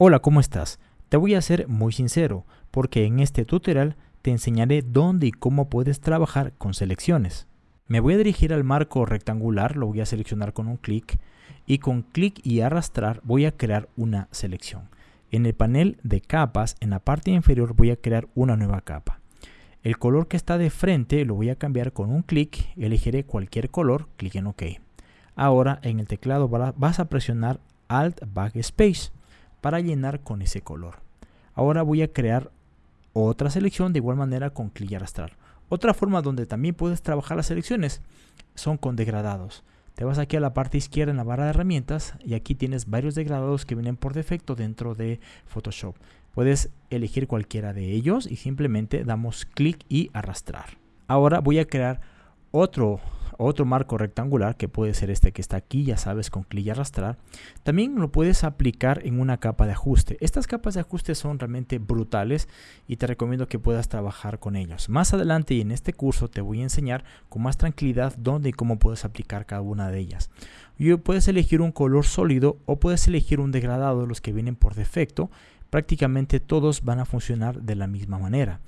Hola, ¿cómo estás? Te voy a ser muy sincero, porque en este tutorial te enseñaré dónde y cómo puedes trabajar con selecciones. Me voy a dirigir al marco rectangular, lo voy a seleccionar con un clic y con clic y arrastrar voy a crear una selección. En el panel de capas, en la parte inferior voy a crear una nueva capa. El color que está de frente lo voy a cambiar con un clic, elegiré cualquier color, clic en OK. Ahora en el teclado vas a presionar Alt Backspace para llenar con ese color. Ahora voy a crear otra selección de igual manera con clic y arrastrar. Otra forma donde también puedes trabajar las selecciones son con degradados. Te vas aquí a la parte izquierda en la barra de herramientas y aquí tienes varios degradados que vienen por defecto dentro de Photoshop. Puedes elegir cualquiera de ellos y simplemente damos clic y arrastrar. Ahora voy a crear otro otro marco rectangular que puede ser este que está aquí, ya sabes, con clic y arrastrar. También lo puedes aplicar en una capa de ajuste. Estas capas de ajuste son realmente brutales y te recomiendo que puedas trabajar con ellos. Más adelante y en este curso te voy a enseñar con más tranquilidad dónde y cómo puedes aplicar cada una de ellas. Y puedes elegir un color sólido o puedes elegir un degradado de los que vienen por defecto. Prácticamente todos van a funcionar de la misma manera.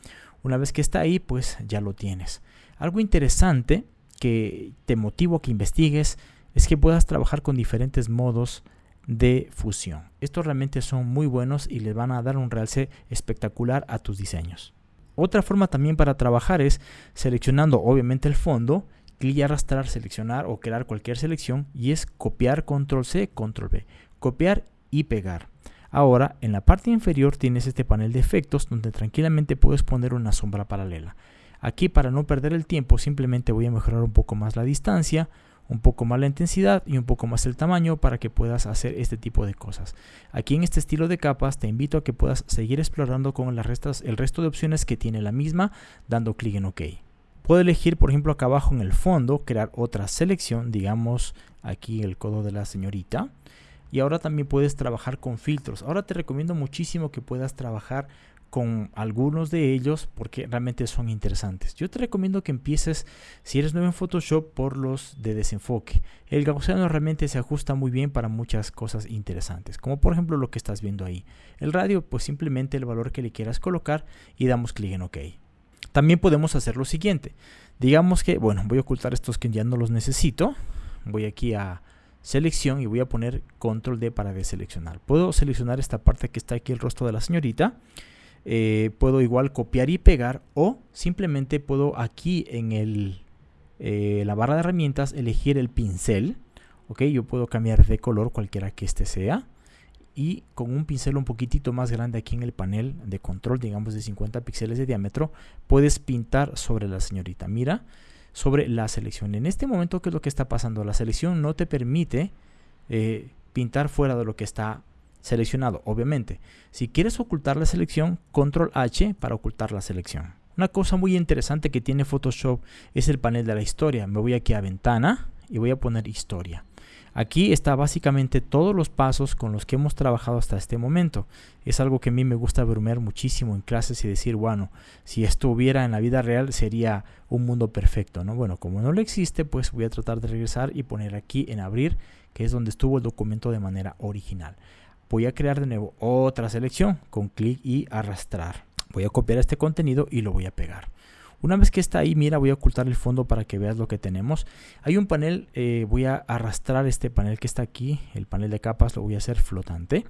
Una vez que está ahí, pues ya lo tienes. Algo interesante que te motivo a que investigues es que puedas trabajar con diferentes modos de fusión. Estos realmente son muy buenos y les van a dar un realce espectacular a tus diseños. Otra forma también para trabajar es seleccionando obviamente el fondo, clic y arrastrar, seleccionar o crear cualquier selección y es copiar control C, control V, copiar y pegar. Ahora en la parte inferior tienes este panel de efectos donde tranquilamente puedes poner una sombra paralela. Aquí para no perder el tiempo simplemente voy a mejorar un poco más la distancia, un poco más la intensidad y un poco más el tamaño para que puedas hacer este tipo de cosas. Aquí en este estilo de capas te invito a que puedas seguir explorando con las restas, el resto de opciones que tiene la misma dando clic en OK. Puedo elegir por ejemplo acá abajo en el fondo crear otra selección, digamos aquí el codo de la señorita. Y ahora también puedes trabajar con filtros. Ahora te recomiendo muchísimo que puedas trabajar con algunos de ellos porque realmente son interesantes. Yo te recomiendo que empieces, si eres nuevo en Photoshop, por los de desenfoque. El gaussiano realmente se ajusta muy bien para muchas cosas interesantes, como por ejemplo lo que estás viendo ahí. El radio, pues simplemente el valor que le quieras colocar y damos clic en OK. También podemos hacer lo siguiente. Digamos que, bueno, voy a ocultar estos que ya no los necesito. Voy aquí a selección y voy a poner control D para deseleccionar. Puedo seleccionar esta parte que está aquí el rostro de la señorita eh, puedo igual copiar y pegar o simplemente puedo aquí en el, eh, la barra de herramientas elegir el pincel. Ok, yo puedo cambiar de color cualquiera que este sea. Y con un pincel un poquitito más grande aquí en el panel de control, digamos de 50 píxeles de diámetro, puedes pintar sobre la señorita. Mira, sobre la selección. En este momento, ¿qué es lo que está pasando? La selección no te permite eh, pintar fuera de lo que está seleccionado, obviamente. Si quieres ocultar la selección, control H para ocultar la selección. Una cosa muy interesante que tiene Photoshop es el panel de la historia. Me voy aquí a ventana y voy a poner historia. Aquí está básicamente todos los pasos con los que hemos trabajado hasta este momento. Es algo que a mí me gusta bromear muchísimo en clases y decir, bueno, si esto hubiera en la vida real sería un mundo perfecto, ¿no? Bueno, como no lo existe, pues voy a tratar de regresar y poner aquí en abrir, que es donde estuvo el documento de manera original voy a crear de nuevo otra selección con clic y arrastrar. Voy a copiar este contenido y lo voy a pegar. Una vez que está ahí, mira, voy a ocultar el fondo para que veas lo que tenemos. Hay un panel, eh, voy a arrastrar este panel que está aquí, el panel de capas, lo voy a hacer flotante.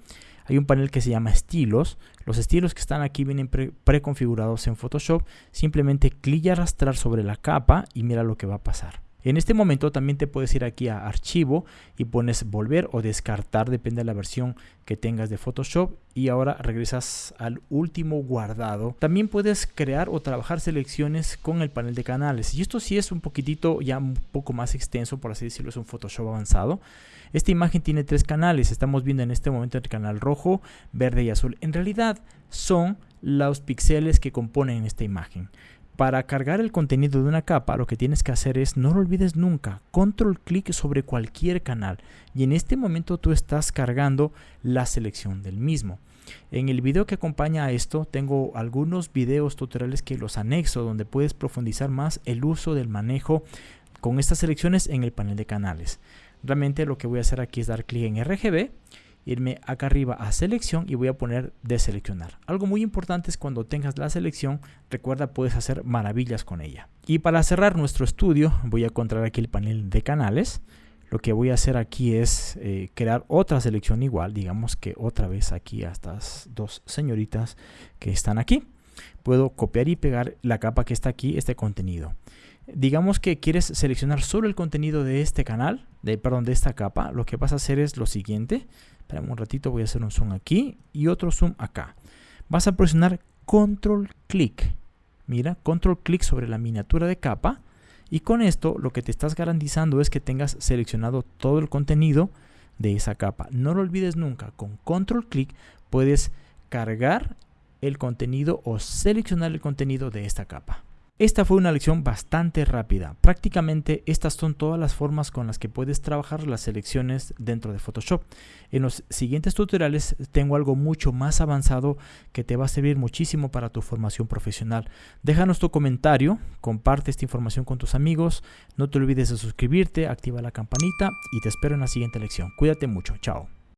Hay un panel que se llama estilos. Los estilos que están aquí vienen preconfigurados en Photoshop. Simplemente clic y arrastrar sobre la capa y mira lo que va a pasar. En este momento también te puedes ir aquí a archivo y pones volver o descartar, depende de la versión que tengas de Photoshop y ahora regresas al último guardado. También puedes crear o trabajar selecciones con el panel de canales y esto sí es un poquitito ya un poco más extenso, por así decirlo, es un Photoshop avanzado. Esta imagen tiene tres canales, estamos viendo en este momento el canal rojo, verde y azul. En realidad son los píxeles que componen esta imagen. Para cargar el contenido de una capa, lo que tienes que hacer es, no lo olvides nunca, control clic sobre cualquier canal y en este momento tú estás cargando la selección del mismo. En el video que acompaña a esto tengo algunos videos tutoriales que los anexo donde puedes profundizar más el uso del manejo con estas selecciones en el panel de canales. Realmente lo que voy a hacer aquí es dar clic en RGB irme acá arriba a selección y voy a poner deseleccionar. Algo muy importante es cuando tengas la selección, recuerda puedes hacer maravillas con ella. Y para cerrar nuestro estudio voy a encontrar aquí el panel de canales. Lo que voy a hacer aquí es eh, crear otra selección igual, digamos que otra vez aquí a estas dos señoritas que están aquí. Puedo copiar y pegar la capa que está aquí, este contenido. Digamos que quieres seleccionar solo el contenido de este canal, de, perdón, de esta capa. Lo que vas a hacer es lo siguiente. Espérame un ratito, voy a hacer un zoom aquí y otro zoom acá. Vas a presionar control clic. Mira, control clic sobre la miniatura de capa y con esto lo que te estás garantizando es que tengas seleccionado todo el contenido de esa capa. No lo olvides nunca, con control clic puedes cargar el contenido o seleccionar el contenido de esta capa. Esta fue una lección bastante rápida. Prácticamente estas son todas las formas con las que puedes trabajar las selecciones dentro de Photoshop. En los siguientes tutoriales tengo algo mucho más avanzado que te va a servir muchísimo para tu formación profesional. Déjanos tu comentario, comparte esta información con tus amigos, no te olvides de suscribirte, activa la campanita y te espero en la siguiente lección. Cuídate mucho, chao.